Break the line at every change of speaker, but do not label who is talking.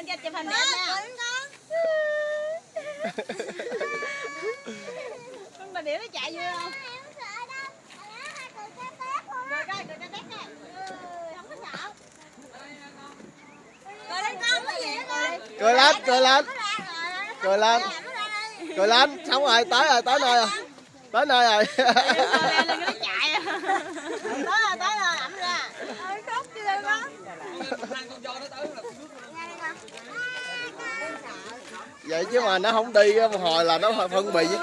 lên cho chụp hình đẹp nè con bà điểu nó chạy vui không cười coi cười cho tét nè Ừ, không có sợ cười lên con có gì đó con
cười lên cười lên
cười lên
cười lên xong rồi tới rồi tới nơi rồi tới nơi rồi
lên lên nó chạy à. tới rồi tới rồi ẩm ra ơi khóc chứ đâu có
vậy chứ mà nó không đi một hồi là nó phân bì với